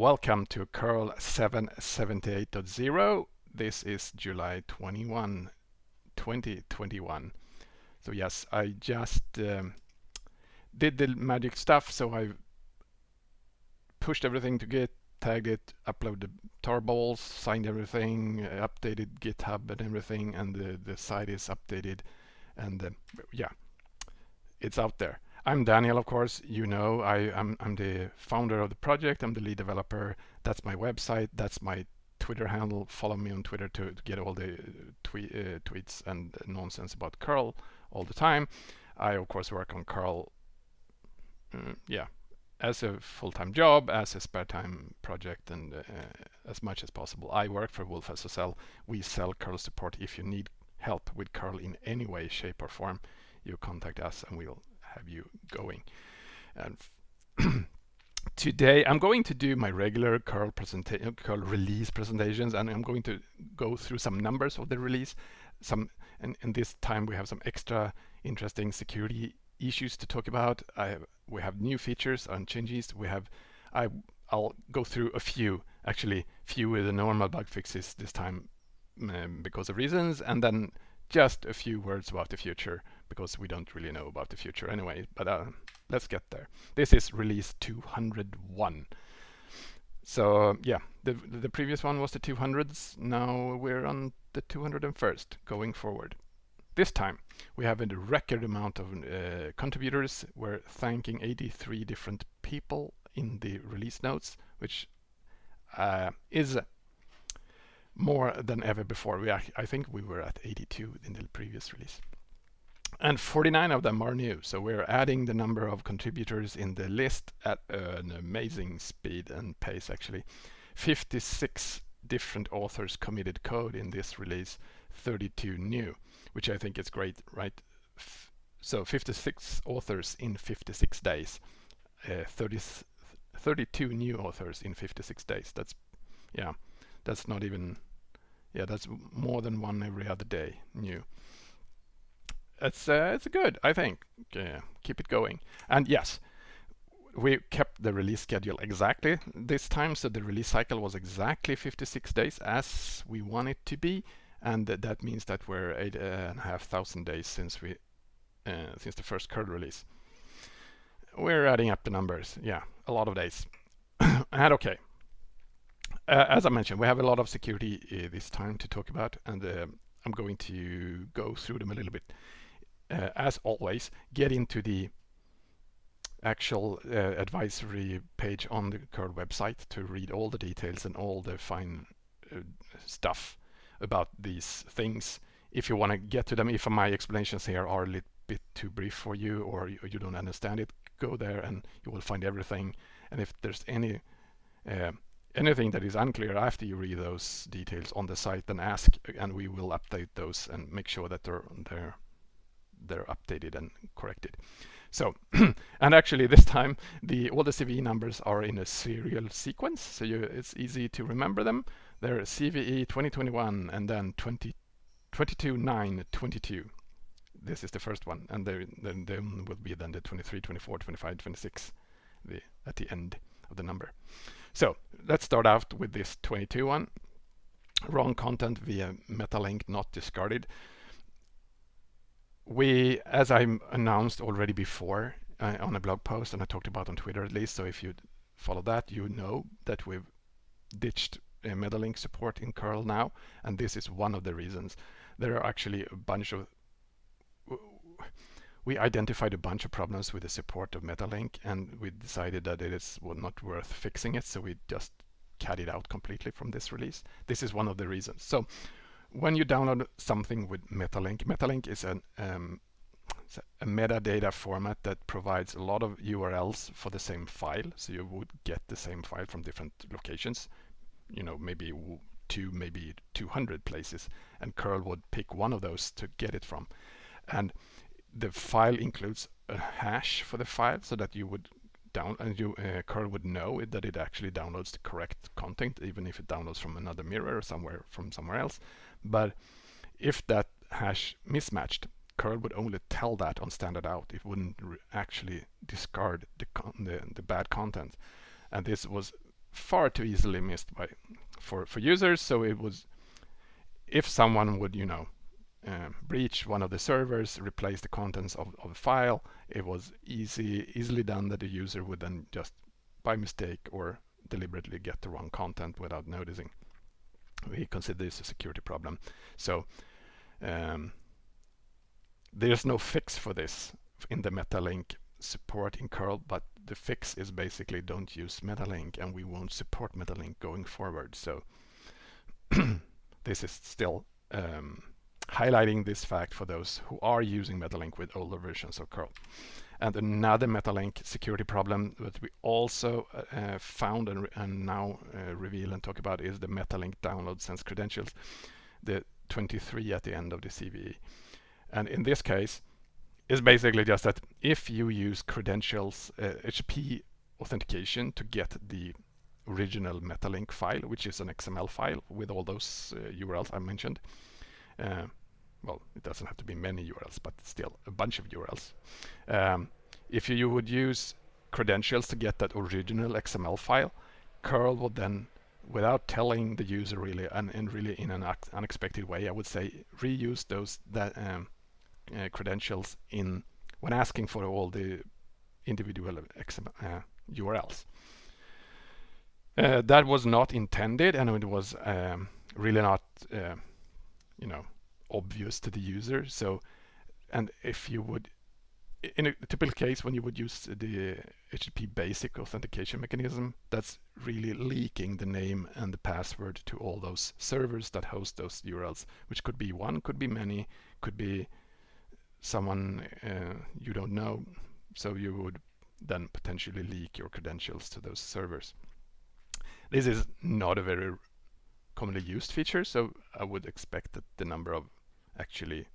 Welcome to curl 778.0. This is July 21, 2021. So yes, I just um, did the magic stuff. So I pushed everything to Git, tagged it, uploaded the tarballs, signed everything, updated GitHub and everything, and the, the site is updated. And uh, yeah, it's out there. I'm Daniel, of course, you know, I, am I'm, I'm the founder of the project, I'm the lead developer, that's my website, that's my Twitter handle, follow me on Twitter to, to get all the tweet, uh, tweets and nonsense about curl all the time. I of course work on curl, uh, yeah, as a full-time job, as a spare time project and uh, as much as possible. I work for wolfSSL, we sell curl support. If you need help with curl in any way, shape or form, you contact us and we'll have you going. And today I'm going to do my regular curl presentation, curl release presentations, and I'm going to go through some numbers of the release. Some, and, and this time we have some extra interesting security issues to talk about. I, we have new features and changes. We have, I, I'll go through a few, actually few with the normal bug fixes this time um, because of reasons, and then just a few words about the future because we don't really know about the future anyway, but uh, let's get there. This is release 201. So yeah, the, the previous one was the 200s, now we're on the 201st going forward. This time we have a record amount of uh, contributors. We're thanking 83 different people in the release notes, which uh, is more than ever before. We I think we were at 82 in the previous release. And 49 of them are new, so we're adding the number of contributors in the list at an amazing speed and pace actually. 56 different authors committed code in this release, 32 new, which I think is great, right? So 56 authors in 56 days, uh, 30, 32 new authors in 56 days. That's, yeah, that's not even, yeah, that's more than one every other day new it's uh, it's good, I think. Uh, keep it going. And yes, we kept the release schedule exactly this time, so the release cycle was exactly 56 days as we want it to be, and that means that we're eight and a half thousand days since we uh, since the first curl release. We're adding up the numbers, yeah, a lot of days. and okay, uh, as I mentioned, we have a lot of security uh, this time to talk about, and uh, I'm going to go through them a little bit uh, as always, get into the actual uh, advisory page on the curl website to read all the details and all the fine uh, stuff about these things. If you want to get to them, if my explanations here are a little bit too brief for you or you, you don't understand it, go there and you will find everything. And if there's any uh, anything that is unclear after you read those details on the site, then ask and we will update those and make sure that they're, they're they're updated and corrected. So, and actually this time the all the CVE numbers are in a serial sequence, so you, it's easy to remember them. They're CVE 2021 and then 20, 22, 9, 22. This is the first one, and then there will be then the 23, 24, 25, 26 the, at the end of the number. So let's start out with this 22 one. Wrong content via metalink not discarded we, as I announced already before uh, on a blog post, and I talked about on Twitter at least, so if you follow that, you know that we've ditched uh, Metalink support in curl now, and this is one of the reasons. There are actually a bunch of we identified a bunch of problems with the support of Metalink and we decided that it is well, not worth fixing it so we just cut it out completely from this release. This is one of the reasons. So when you download something with Metalink, Metalink is an, um, a metadata format that provides a lot of URLs for the same file. So you would get the same file from different locations, you know, maybe two, maybe 200 places, and curl would pick one of those to get it from. And the file includes a hash for the file so that you would down and you uh, curl would know that it actually downloads the correct content even if it downloads from another mirror or somewhere from somewhere else but if that hash mismatched, curl would only tell that on standard out. It wouldn't actually discard the, the, the bad content. And this was far too easily missed by for for users. So it was if someone would you know uh, breach one of the servers, replace the contents of, of a file, it was easy easily done that the user would then just by mistake or deliberately get the wrong content without noticing. We consider this a security problem. So um, there's no fix for this in the Metalink support in curl, but the fix is basically don't use Metalink and we won't support Metalink going forward. So this is still um, highlighting this fact for those who are using Metalink with older versions of curl. And another Metalink security problem that we also uh, found and, and now uh, reveal and talk about is the Metalink download sense credentials, the 23 at the end of the CVE. And in this case, is basically just that if you use credentials, uh, HTTP authentication to get the original Metalink file, which is an XML file with all those uh, URLs I mentioned. Uh, well, it doesn't have to be many URLs, but still a bunch of URLs. Um, if you would use credentials to get that original XML file, curl would then, without telling the user really, and, and really in an unexpected way, I would say reuse those that um, uh, credentials in when asking for all the individual XML, uh, URLs. Uh, that was not intended and it was um, really not uh, you know obvious to the user so and if you would in a typical case when you would use the HTTP basic authentication mechanism that's really leaking the name and the password to all those servers that host those URLs which could be one could be many could be someone uh, you don't know. So you would then potentially leak your credentials to those servers. This is not a very commonly used feature, so I would expect that the number of actually,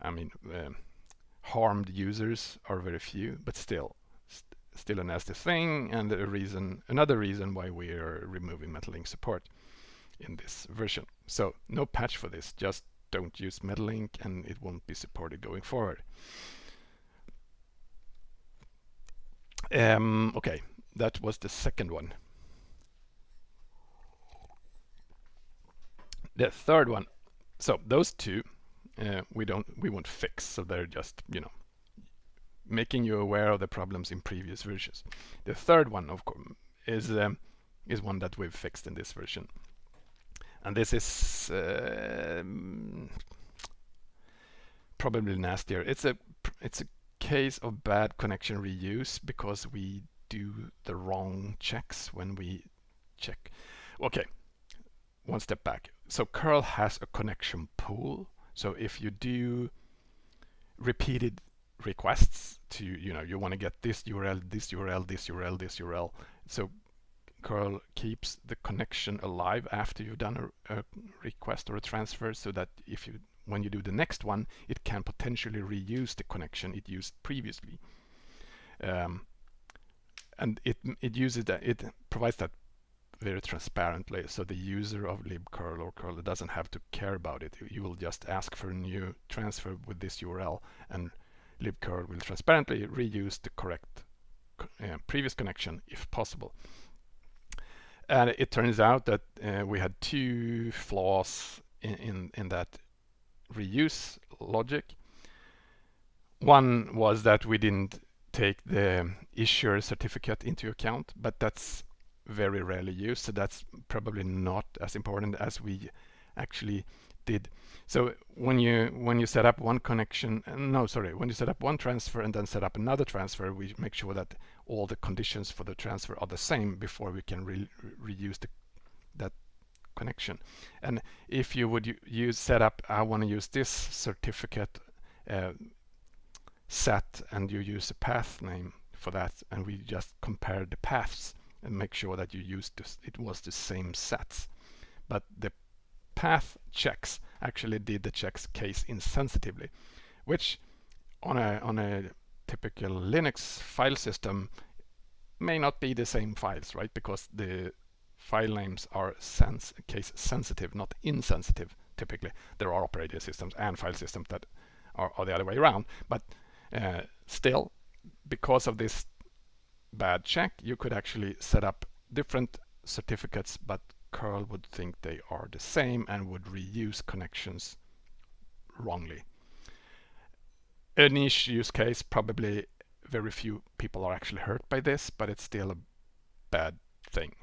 I mean, um, harmed users are very few, but still, st still a nasty thing, and a reason, another reason why we are removing Metalink support in this version. So no patch for this, just don't use Metalink and it won't be supported going forward. Um, okay, that was the second one. The third one, so those two uh, we don't we won't fix, so they're just you know making you aware of the problems in previous versions. The third one, of course, is um, is one that we've fixed in this version and this is uh, probably nastier. It's a it's a case of bad connection reuse because we do the wrong checks when we check. Okay, one step back. So curl has a connection pool. So if you do repeated requests to, you know, you want to get this URL, this URL, this URL, this URL. So curl keeps the connection alive after you've done a, a, request or a transfer so that if you when you do the next one it can potentially reuse the connection it used previously um, and it it uses that it provides that very transparently so the user of libcurl or curl doesn't have to care about it you will just ask for a new transfer with this URL and libcurl will transparently reuse the correct uh, previous connection if possible and it turns out that uh, we had two flaws in, in, in that reuse logic. One was that we didn't take the issuer certificate into account, but that's very rarely used, so that's probably not as important as we actually did. So when you when you set up one connection, uh, no, sorry, when you set up one transfer and then set up another transfer, we make sure that all the conditions for the transfer are the same before we can re reuse the, that connection. And if you would use set up, I want to use this certificate uh, set, and you use a path name for that, and we just compare the paths and make sure that you used it was the same sets. But the path checks actually did the checks case insensitively, which on a on a typical Linux file system may not be the same files, right? Because the file names are sense case sensitive, not insensitive. Typically, there are operating systems and file systems that are, are the other way around. But uh, still, because of this bad check, you could actually set up different certificates, but curl would think they are the same and would reuse connections wrongly. A niche use case, probably very few people are actually hurt by this, but it's still a bad thing.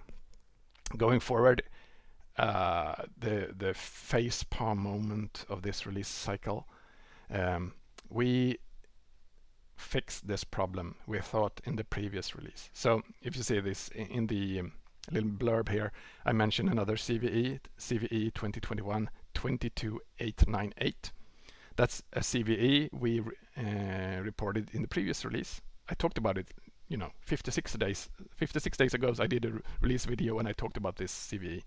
Going forward, uh, the the face palm moment of this release cycle, um, we fixed this problem we thought in the previous release. So if you see this in the um, little blurb here, I mentioned another CVE, CVE 2021 22898. That's a CVE we uh, reported in the previous release. I talked about it, you know, 56 days 56 days ago. I did a re release video and I talked about this CVE.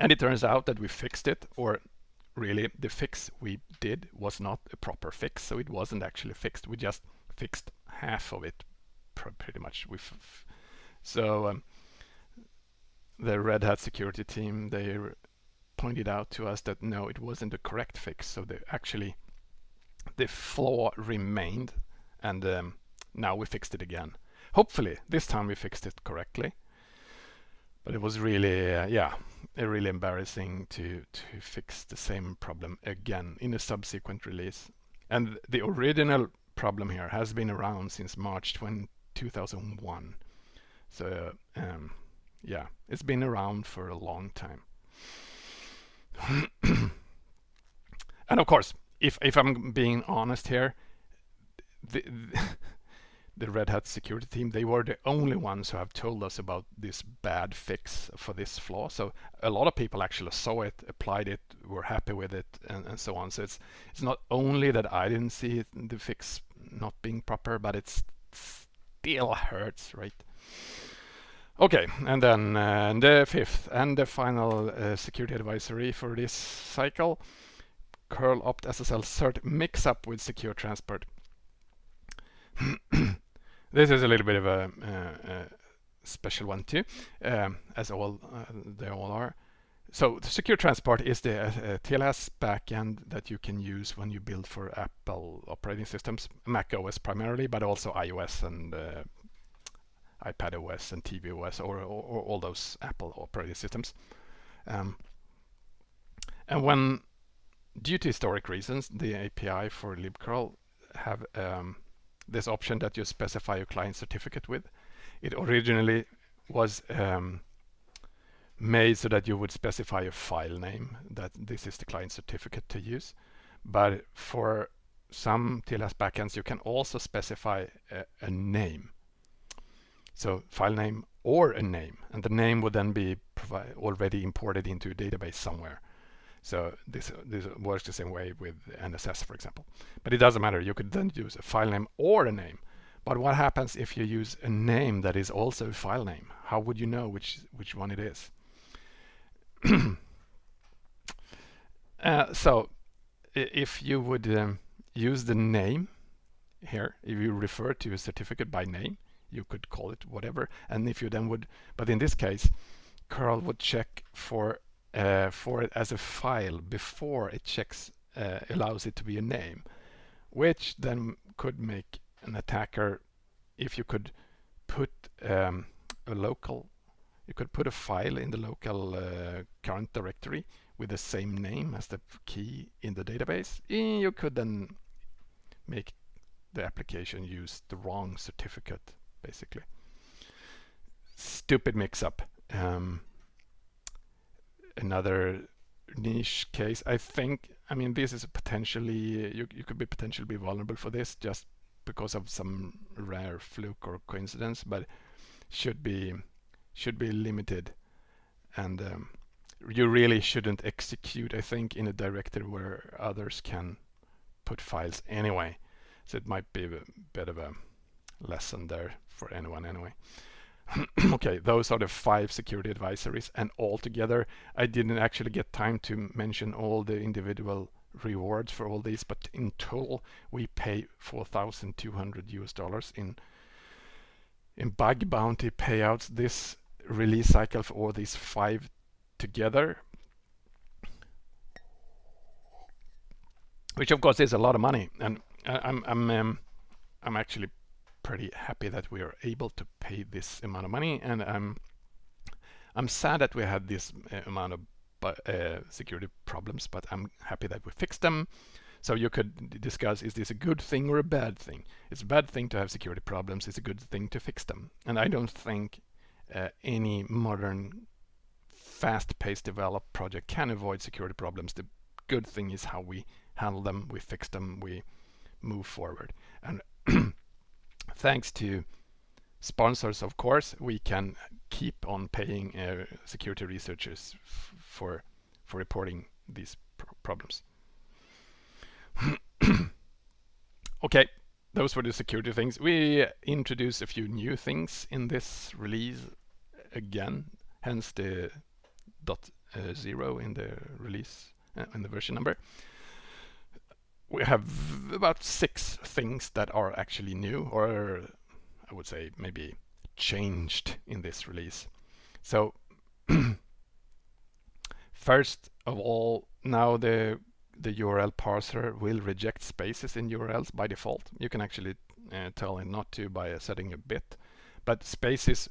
And it turns out that we fixed it, or really the fix we did was not a proper fix, so it wasn't actually fixed. We just fixed half of it, pretty much. So um, the Red Hat security team they pointed out to us that no, it wasn't the correct fix. So they actually the flaw remained, and um, now we fixed it again. Hopefully, this time we fixed it correctly. But it was really, uh, yeah, really embarrassing to to fix the same problem again in a subsequent release. And the original problem here has been around since March 20, 2001. So um, yeah, it's been around for a long time. and of course, if if I'm being honest here, the, the, the Red Hat security team, they were the only ones who have told us about this bad fix for this flaw. So a lot of people actually saw it, applied it, were happy with it, and, and so on. So it's it's not only that I didn't see it, the fix not being proper, but it still hurts, right? Okay, and then uh, the fifth and the final uh, security advisory for this cycle, curl opt SSL cert mix up with secure transport. this is a little bit of a, uh, a special one too, um, as all uh, they all are. So the secure transport is the uh, TLS backend that you can use when you build for Apple operating systems, Mac OS primarily, but also iOS and uh, iPad OS and TV OS or, or, or all those Apple operating systems. Um, and when, due to historic reasons, the API for libcurl have um, this option that you specify your client certificate with. It originally was um, made so that you would specify a file name that this is the client certificate to use. But for some TLS backends, you can also specify a, a name so file name or a name, and the name would then be already imported into a database somewhere. So this, this works the same way with NSS, for example. But it doesn't matter. You could then use a file name or a name. But what happens if you use a name that is also a file name? How would you know which, which one it is? uh, so if you would um, use the name here, if you refer to a certificate by name, you could call it whatever and if you then would but in this case curl would check for uh, for it as a file before it checks uh, allows it to be a name which then could make an attacker if you could put um, a local you could put a file in the local uh, current directory with the same name as the key in the database you could then make the application use the wrong certificate basically. Stupid mix-up. Um, another niche case. I think, I mean, this is potentially, you, you could be potentially be vulnerable for this just because of some rare fluke or coincidence, but should be should be limited. And um, you really shouldn't execute, I think, in a directory where others can put files anyway. So it might be a bit of a lesson there for anyone anyway. okay, those are the five security advisories and altogether I didn't actually get time to mention all the individual rewards for all these, but in total we pay 4,200 US dollars in in bug bounty payouts this release cycle for all these five together. Which of course is a lot of money and I'm I'm um, I'm actually pretty happy that we are able to pay this amount of money and I'm I'm sad that we had this uh, amount of uh, security problems but I'm happy that we fixed them. So you could discuss is this a good thing or a bad thing? It's a bad thing to have security problems it's a good thing to fix them. And I don't think uh, any modern fast-paced developed project can avoid security problems. The good thing is how we handle them we fix them we move forward. And thanks to sponsors, of course, we can keep on paying uh, security researchers for for reporting these pr problems. okay, those were the security things. We introduce a few new things in this release again, hence the dot uh, zero in the release uh, in the version number we have about six things that are actually new or I would say maybe changed in this release. So first of all, now the the URL parser will reject spaces in URLs by default. You can actually uh, tell it not to by setting a bit, but spaces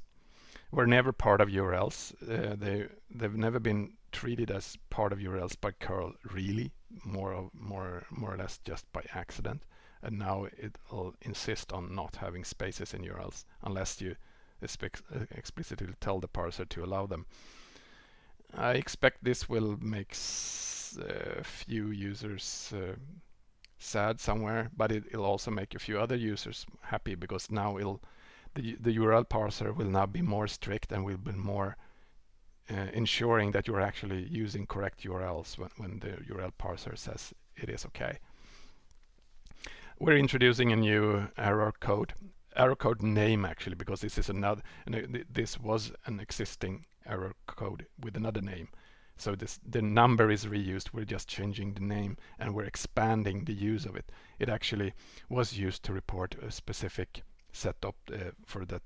were never part of URLs. Uh, they they've never been treated as part of URLs by curl really more of more more or less just by accident and now it'll insist on not having spaces in URLs unless you explicitly tell the parser to allow them. I expect this will make a few users uh, sad somewhere, but it, will also make a few other users happy because now the, the URL parser will now be more strict and will be more ensuring that you're actually using correct URLs when, when the URL parser says it is okay. We're introducing a new error code, error code name actually, because this is another, this was an existing error code with another name. So this the number is reused, we're just changing the name and we're expanding the use of it. It actually was used to report a specific setup uh, for that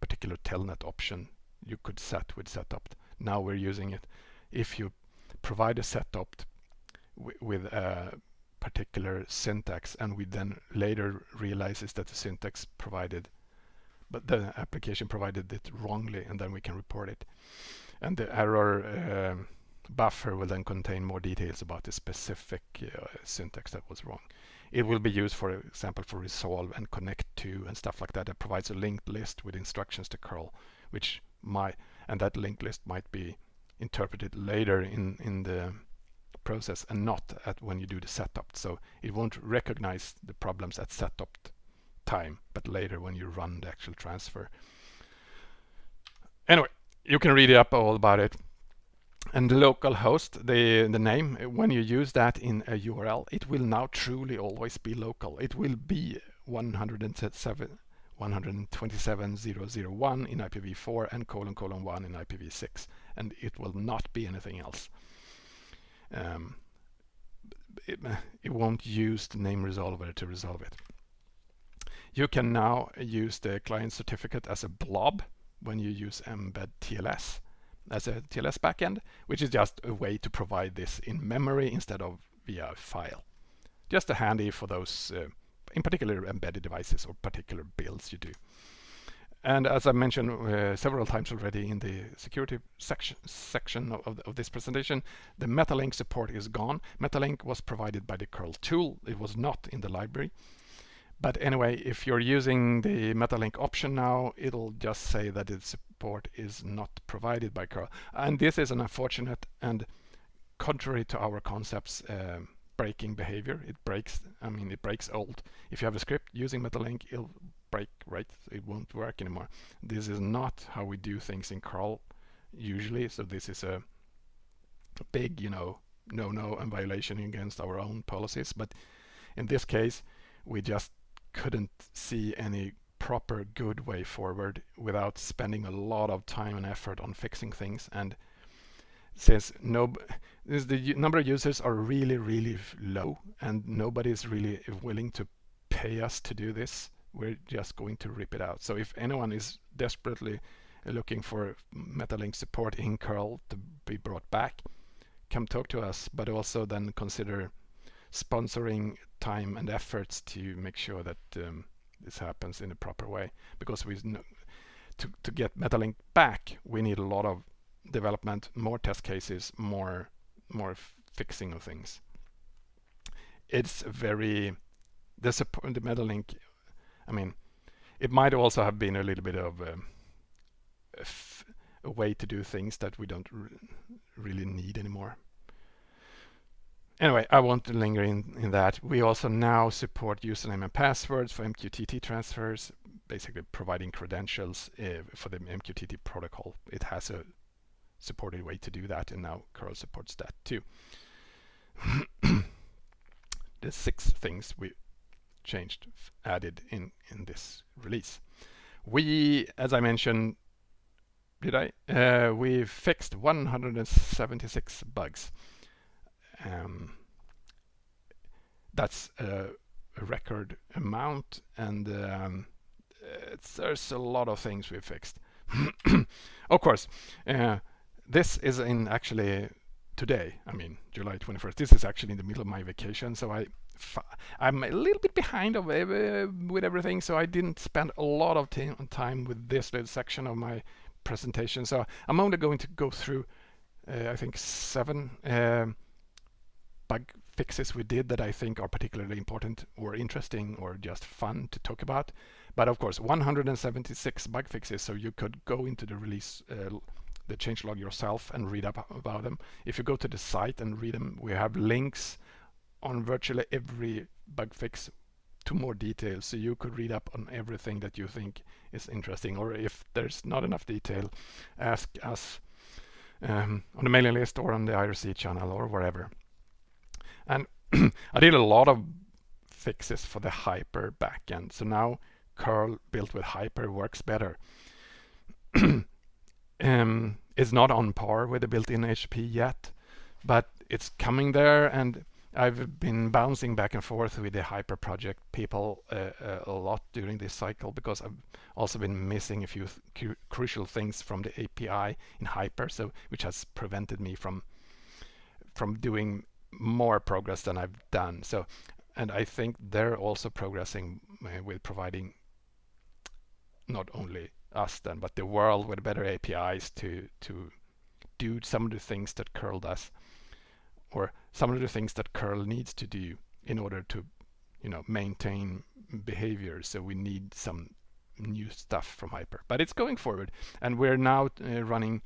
particular telnet option you could set with setup now we're using it. If you provide a setup with a particular syntax and we then later realizes that the syntax provided but the application provided it wrongly and then we can report it. And the error uh, buffer will then contain more details about the specific uh, syntax that was wrong. It will be used for example for resolve and connect to and stuff like that. It provides a linked list with instructions to curl which might and that linked list might be interpreted later in in the process and not at when you do the setup. So it won't recognize the problems at setup time but later when you run the actual transfer. Anyway you can read up all about it. And the local host the the name when you use that in a url it will now truly always be local. It will be 107 127.0.0.1 in IPv4 and colon colon 1 in IPv6 and it will not be anything else. Um, it, it won't use the name resolver to resolve it. You can now use the client certificate as a blob when you use mbed TLS as a TLS backend, which is just a way to provide this in memory instead of via file. Just a handy for those uh, in particular embedded devices or particular builds you do. And as I mentioned uh, several times already in the security section, section of, of, this presentation, the Metalink support is gone. Metalink was provided by the curl tool. It was not in the library. But anyway, if you're using the Metalink option now, it'll just say that its support is not provided by curl. And this is an unfortunate and contrary to our concepts um, breaking behavior. It breaks, I mean, it breaks old. If you have a script using Metalink, it'll break, right? It won't work anymore. This is not how we do things in curl usually. So this is a big, you know, no-no and violation against our own policies. But in this case, we just couldn't see any proper good way forward without spending a lot of time and effort on fixing things and since no the number of users are really really low and nobody is really willing to pay us to do this. We're just going to rip it out. So if anyone is desperately looking for metalink support in curl to be brought back come talk to us but also then consider sponsoring time and efforts to make sure that um, this happens in a proper way because we to, to get Metalink back we need a lot of development more test cases more more fixing of things it's very support the Metalink I mean it might also have been a little bit of um, a, way to do things that we don't really need anymore Anyway, I won't linger in, in that. We also now support username and passwords for MQTT transfers, basically providing credentials uh, for the MQTT protocol. It has a supported way to do that, and now curl supports that too. the six things we changed, added in, in this release. We, as I mentioned, did I? Uh, we fixed 176 bugs. Um, that's a, a, record amount and um, there's a lot of things we fixed. of course, uh, this is in actually today, I mean July 21st. This is actually in the middle of my vacation, so I I'm a little bit behind of uh, with everything, so I didn't spend a lot of time with this little section of my presentation. So I'm only going to go through, uh, I think, seven um, bug fixes we did that I think are particularly important or interesting or just fun to talk about. But of course, 176 bug fixes, so you could go into the release, uh, the changelog yourself and read up about them. If you go to the site and read them, we have links on virtually every bug fix to more details, so you could read up on everything that you think is interesting. Or if there's not enough detail, ask us um, on the mailing list or on the IRC channel or wherever. And I did a lot of fixes for the Hyper backend. So now curl built with Hyper works better. um, it's not on par with the built-in HTTP yet, but it's coming there and I've been bouncing back and forth with the Hyper project people uh, uh, a lot during this cycle because I've also been missing a few th crucial things from the API in Hyper, so which has prevented me from from doing more progress than I've done. So, and I think they're also progressing uh, with providing not only us then, but the world with better APIs to to do some of the things that curl does, or some of the things that curl needs to do in order to, you know, maintain behavior. So we need some new stuff from Hyper, but it's going forward, and we're now uh, running.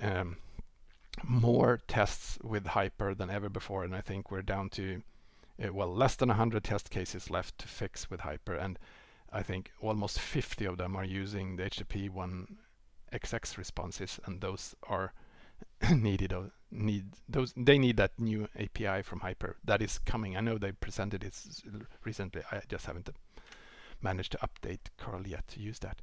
Um, more tests with Hyper than ever before, and I think we're down to uh, well less than 100 test cases left to fix with Hyper, and I think almost 50 of them are using the HTTP 1 XX responses, and those are needed or need those they need that new API from Hyper that is coming. I know they presented it recently. I just haven't managed to update curl yet to use that.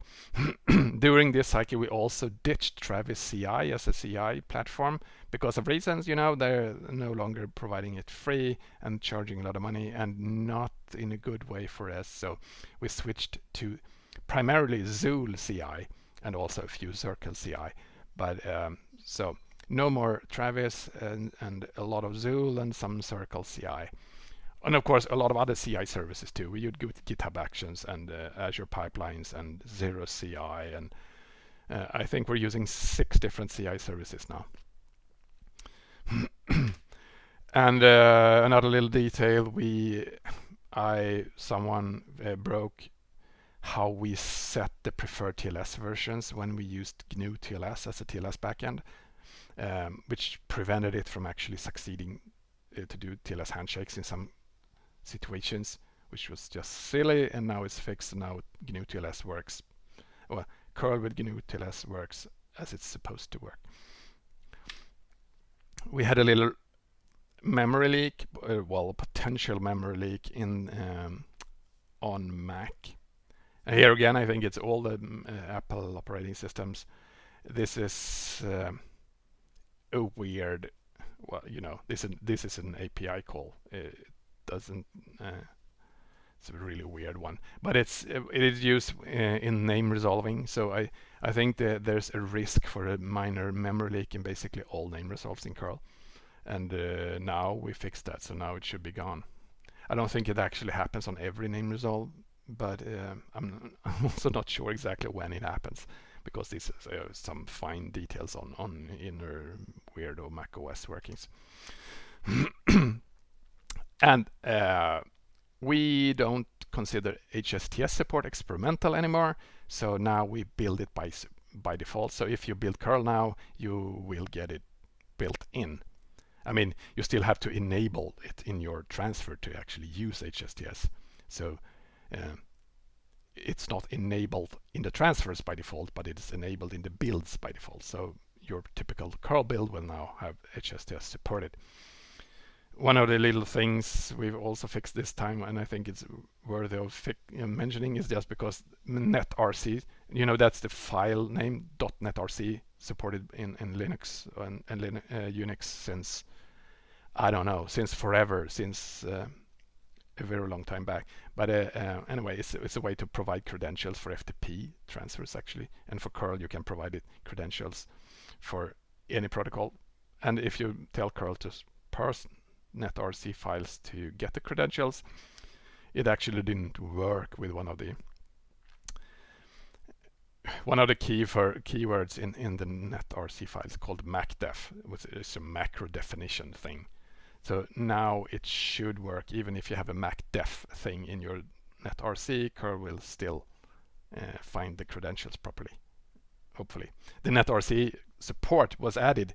During this cycle, we also ditched Travis CI as a CI platform because of reasons, you know, they're no longer providing it free and charging a lot of money and not in a good way for us. So we switched to primarily Zuul CI and also a few Circle CI. But um, so no more Travis and, and a lot of Zuul and some Circle CI and of course a lot of other CI services too. We use GitHub Actions and uh, Azure Pipelines and Cirrus CI, and uh, I think we're using six different CI services now. and uh, another little detail: we, I, someone uh, broke how we set the preferred TLS versions when we used GNU TLS as a TLS backend, um, which prevented it from actually succeeding uh, to do TLS handshakes in some situations, which was just silly, and now it's fixed, and now GNU TLS works. Well, curl with GNU TLS works as it's supposed to work. We had a little memory leak, uh, well, a potential memory leak in um, on Mac. And here again, I think it's all the mm, uh, Apple operating systems. This is uh, a weird, well, you know, this is, this is an API call. Uh, doesn't uh, it's a really weird one. But it's it is used uh, in name resolving. So I I think that there's a risk for a minor memory leak in basically all name resolves in curl and uh, now we fixed that so now it should be gone. I don't think it actually happens on every name resolve but uh, I'm, I'm, also not sure exactly when it happens because this is uh, some fine details on on inner weirdo Mac OS workings. and uh, we don't consider HSTS support experimental anymore, so now we build it by by default. So if you build curl now, you will get it built in. I mean, you still have to enable it in your transfer to actually use HSTS. So uh, it's not enabled in the transfers by default, but it is enabled in the builds by default. So your typical curl build will now have HSTS supported. One of the little things we've also fixed this time, and I think it's worthy of mentioning, is just because netrc, you know, that's the file name .netrc supported in, in Linux and, and Linux, uh, Unix since, I don't know, since forever, since uh, a very long time back. But uh, uh, anyway, it's, it's a way to provide credentials for FTP transfers actually. And for curl, you can provide it credentials for any protocol. And if you tell curl to parse netrc files to get the credentials, it actually didn't work with one of the one of the key for keywords in in the netrc files called macdef, which is a macro definition thing. So now it should work even if you have a macdef thing in your netrc, curl will still uh, find the credentials properly, hopefully. The netrc support was added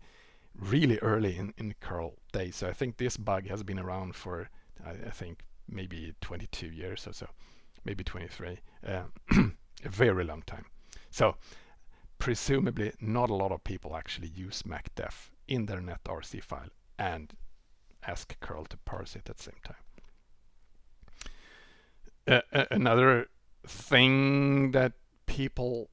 really early in, in curl days, so I think this bug has been around for, I, I think, maybe 22 years or so, maybe 23, uh, a very long time. So presumably not a lot of people actually use macdef in their netrc file and ask curl to parse it at the same time. Uh, another thing that people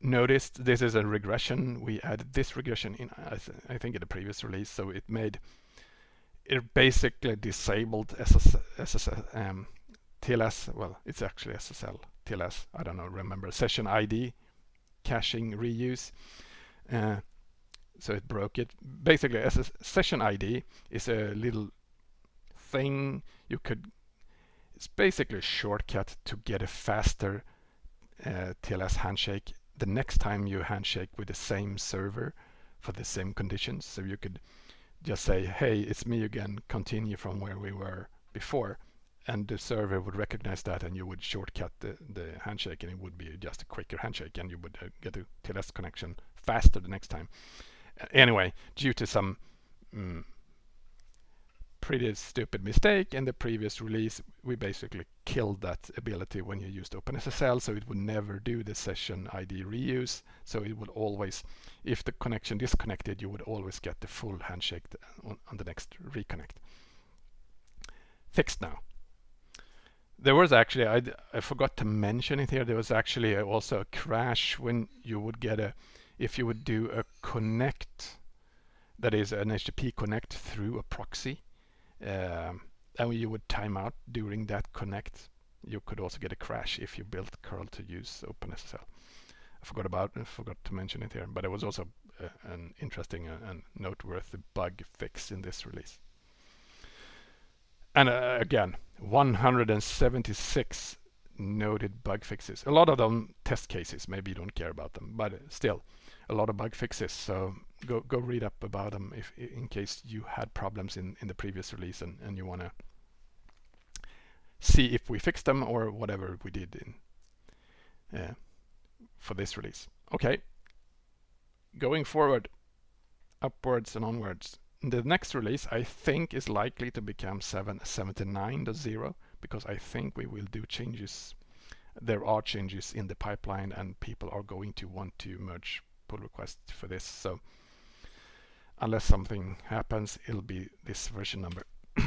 noticed, this is a regression. We added this regression in, I, th I think, in the previous release. So it made, it basically disabled SSL, um, TLS. Well, it's actually SSL, TLS. I don't know, remember session ID caching reuse. Uh, so it broke it. Basically, as a session ID is a little thing you could, it's basically a shortcut to get a faster uh, TLS handshake the next time you handshake with the same server for the same conditions. So you could just say, hey, it's me again, continue from where we were before. And the server would recognize that and you would shortcut the, the handshake and it would be just a quicker handshake and you would uh, get a TLS connection faster the next time anyway, due to some mm, pretty stupid mistake in the previous release, we basically killed that ability when you used OpenSSL, so it would never do the session ID reuse. So it would always, if the connection disconnected, you would always get the full handshake on, on the next reconnect. Fixed now. There was actually, I, I forgot to mention it here, there was actually also a crash when you would get a if you would do a connect, that is an HTTP connect through a proxy, and you would time out during that connect, you could also get a crash if you built curl to use OpenSSL. I forgot about, I forgot to mention it here, but it was also uh, an interesting uh, and noteworthy bug fix in this release. And uh, again, 176 noted bug fixes. A lot of them test cases, maybe you don't care about them, but still, a lot of bug fixes. So go go read up about them if in case you had problems in in the previous release and and you want to see if we fixed them or whatever we did in uh, for this release. Okay, going forward, upwards and onwards. The next release I think is likely to become 779.0 because I think we will do changes. There are changes in the pipeline and people are going to want to merge pull requests for this. So unless something happens, it'll be this version number.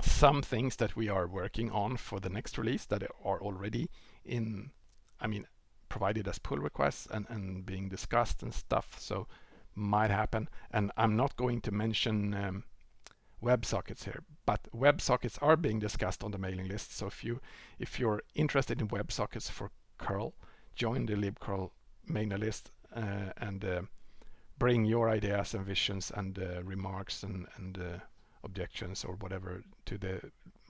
Some things that we are working on for the next release that are already in, I mean, provided as pull requests and, and being discussed and stuff. So might happen. And I'm not going to mention um, WebSockets here, but WebSockets are being discussed on the mailing list. So if you if you're interested in WebSockets for curl, join the libcurl mailing list uh, and uh, bring your ideas and visions and uh, remarks and, and objections or whatever to the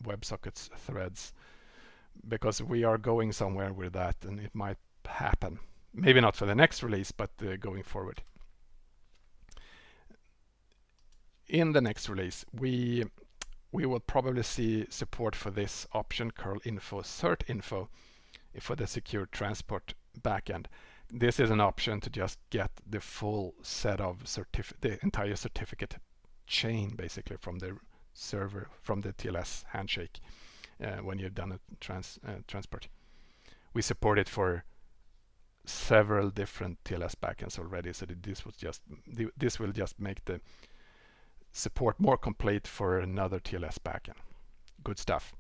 WebSockets threads because we are going somewhere with that and it might happen. Maybe not for the next release, but uh, going forward. In the next release, we we will probably see support for this option curl info cert info for the secure transport backend. This is an option to just get the full set of the entire certificate chain basically from the server, from the TLS handshake uh, when you've done a trans, uh, transport. We support it for several different TLS backends already, so this was just this will just make the support more complete for another TLS backend. Good stuff.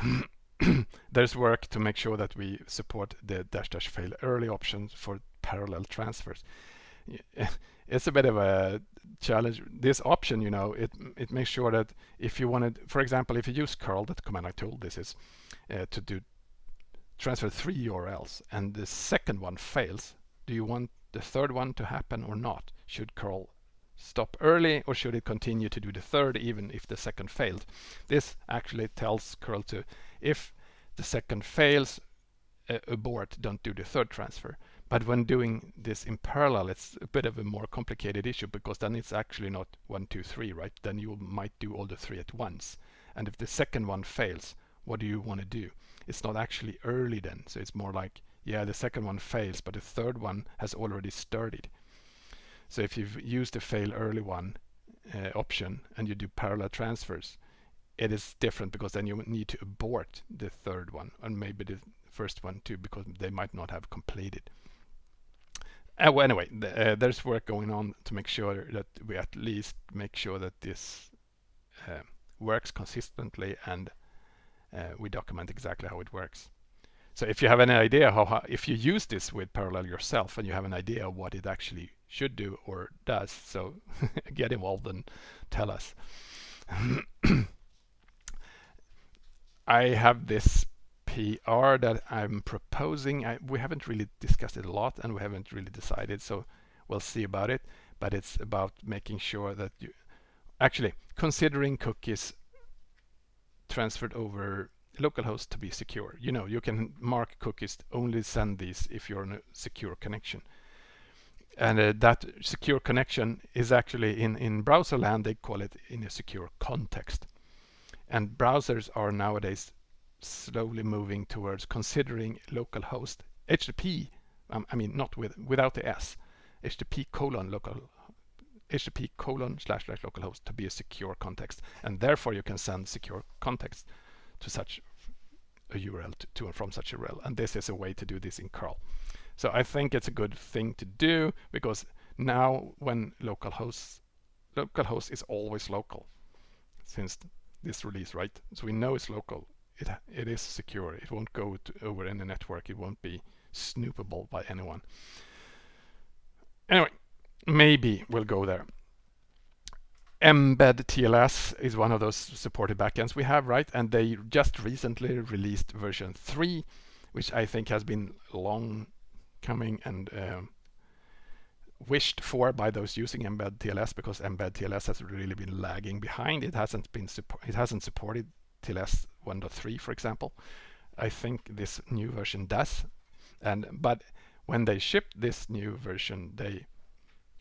There's work to make sure that we support the dash dash fail early options for parallel transfers. It's a bit of a challenge. This option, you know, it it makes sure that if you wanted, for example, if you use curl, that command line tool, this is uh, to do transfer three URLs and the second one fails, do you want the third one to happen or not? Should curl stop early or should it continue to do the third even if the second failed? This actually tells curl to if the second fails, uh, abort, don't do the third transfer. But when doing this in parallel, it's a bit of a more complicated issue because then it's actually not one, two, three, right? Then you might do all the three at once. And if the second one fails, what do you want to do? It's not actually early then. So it's more like, yeah, the second one fails, but the third one has already started. So if you've used the fail early one uh, option and you do parallel transfers, it is different because then you need to abort the third one and maybe the first one too because they might not have completed. Uh, well, anyway, uh, there's work going on to make sure that we at least make sure that this uh, works consistently and uh, we document exactly how it works. So if you have any idea how, how, if you use this with Parallel yourself and you have an idea what it actually should do or does, so get involved and tell us. I have this PR that I'm proposing. I, we haven't really discussed it a lot and we haven't really decided, so we'll see about it. But it's about making sure that you actually considering cookies transferred over localhost to be secure. You know, you can mark cookies only send these if you're on a secure connection. And uh, that secure connection is actually in, in browser land, they call it in a secure context. And browsers are nowadays slowly moving towards considering localhost HTTP, um, I mean not with without the S, HTTP colon local HTTP colon slash slash localhost to be a secure context, and therefore you can send secure context to such a URL to, to and from such a URL, and this is a way to do this in curl. So I think it's a good thing to do because now when localhost localhost is always local since this release, right? So we know it's local it, it is secure. It won't go to, over any network. It won't be snoopable by anyone. Anyway, maybe we'll go there. mbed TLS is one of those supported backends we have, right? And they just recently released version 3, which I think has been long coming and um, wished for by those using mbed TLS because mbed TLS has really been lagging behind. It hasn't been it hasn't supported TLS 1.3, for example. I think this new version does. And but when they shipped this new version, they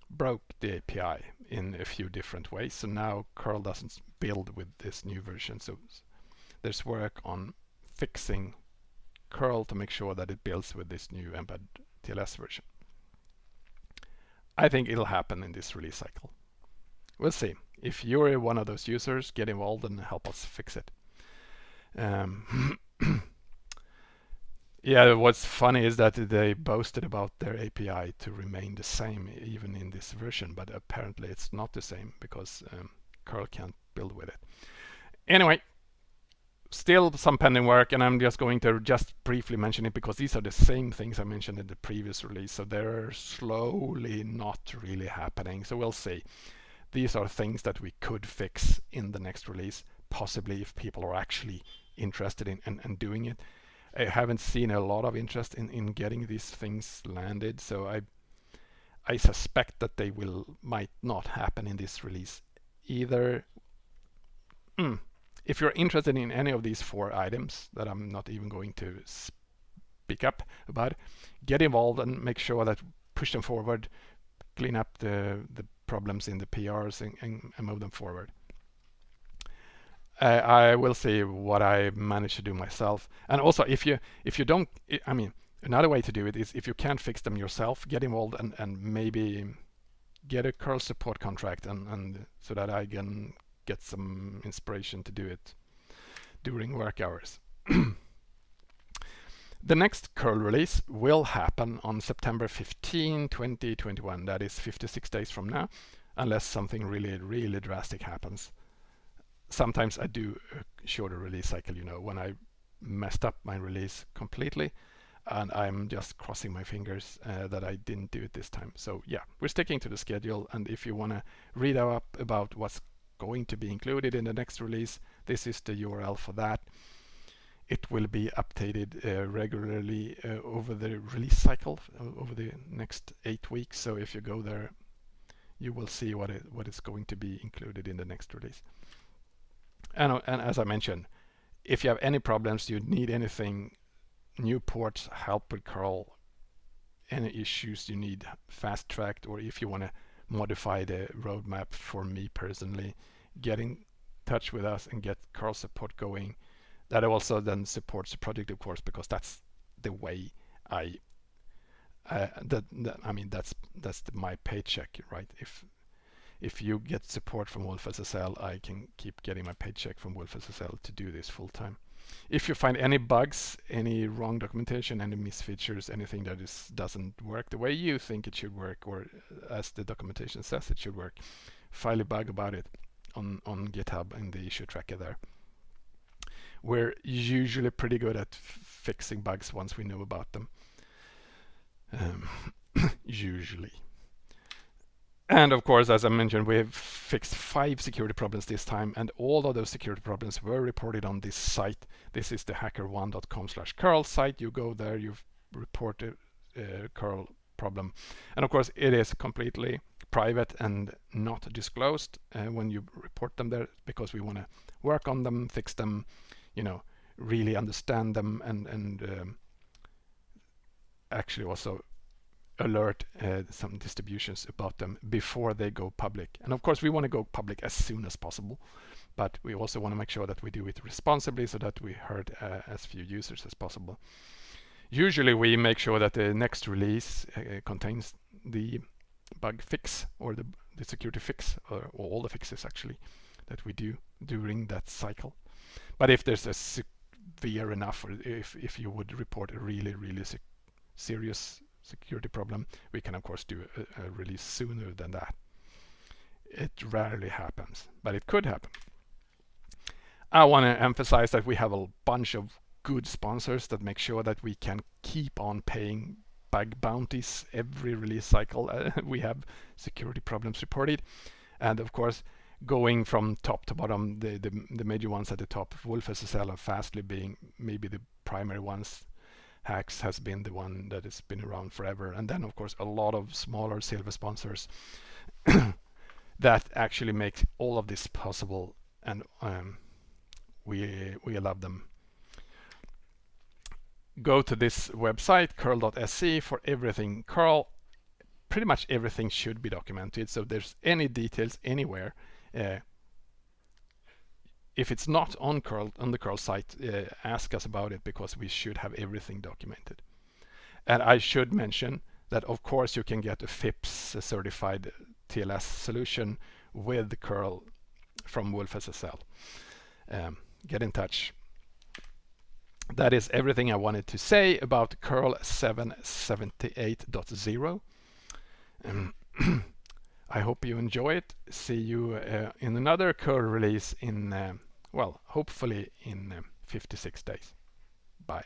broke the API in a few different ways. So now curl doesn't build with this new version. So there's work on fixing curl to make sure that it builds with this new mbed TLS version. I think it'll happen in this release cycle. We'll see. If you're one of those users, get involved and help us fix it. Um, yeah, what's funny is that they boasted about their API to remain the same even in this version, but apparently it's not the same because um, curl can't build with it. Anyway, still some pending work and I'm just going to just briefly mention it because these are the same things I mentioned in the previous release so they're slowly not really happening so we'll see these are things that we could fix in the next release possibly if people are actually interested in and, doing it. I haven't seen a lot of interest in, in getting these things landed, so I I suspect that they will might not happen in this release either. Mm. If you're interested in any of these four items that I'm not even going to speak up about, get involved and make sure that push them forward, clean up the, the problems in the PRs and, and, and move them forward. Uh, I will see what I manage to do myself. And also, if you if you don't, I mean, another way to do it is if you can't fix them yourself, get involved and, and maybe get a curl support contract and, and so that I can get some inspiration to do it during work hours. the next curl release will happen on September 15, 2021. That is 56 days from now, unless something really, really drastic happens. Sometimes I do a shorter release cycle, you know, when I messed up my release completely and I'm just crossing my fingers uh, that I didn't do it this time. So yeah, we're sticking to the schedule and if you want to read up about what's going to be included in the next release, this is the URL for that. It will be updated uh, regularly uh, over the release cycle uh, over the next eight weeks. So if you go there, you will see what it what is going to be included in the next release. And, and as I mentioned, if you have any problems, you need anything new ports, help with curl, any issues you need fast tracked, or if you want to modify the roadmap for me personally, get in touch with us and get curl support going. That also then supports the project, of course, because that's the way I uh, that, that, I mean that's that's the, my paycheck, right? If if you get support from wolfSSL, I can keep getting my paycheck from wolfSSL to do this full time. If you find any bugs, any wrong documentation, any misfeatures, anything that is doesn't work the way you think it should work, or as the documentation says it should work, file a bug about it on, on GitHub in the issue tracker there. We're usually pretty good at fixing bugs once we know about them. Um, usually. And of course, as I mentioned, we have fixed five security problems this time, and all of those security problems were reported on this site. This is the hackerone.com slash curl site. You go there, you report a, a curl problem. And of course, it is completely private and not disclosed uh, when you report them there because we want to work on them, fix them, you know, really understand them and, and um, actually also alert uh, some distributions about them before they go public. And of course, we want to go public as soon as possible, but we also want to make sure that we do it responsibly so that we hurt uh, as few users as possible. Usually we make sure that the next release uh, contains the bug fix or the, the security fix or, or, all the fixes actually that we do during that cycle. But if there's a severe enough or if, if you would report a really, really serious security problem, we can of course do a, a release sooner than that. It rarely happens, but it could happen. I want to emphasize that we have a bunch of good sponsors that make sure that we can keep on paying bug bounties every release cycle. Uh, we have security problems reported. And of course, going from top to bottom, the, the, the major ones at the top, Wolf wolfSSL and Fastly being maybe the primary ones Haxx has been the one that has been around forever. And then, of course, a lot of smaller silver sponsors that actually make all of this possible. And um, we, we love them. Go to this website, curl.se, for everything curl. Pretty much everything should be documented. So there's any details anywhere, uh, if it's not on curl on the curl site uh, ask us about it because we should have everything documented. And I should mention that of course you can get a FIPS a certified TLS solution with curl from wolfSSL um, get in touch. That is everything I wanted to say about curl 778.0 um, I hope you enjoy it. See you uh, in another curl release in uh, well, hopefully in um, 56 days. Bye.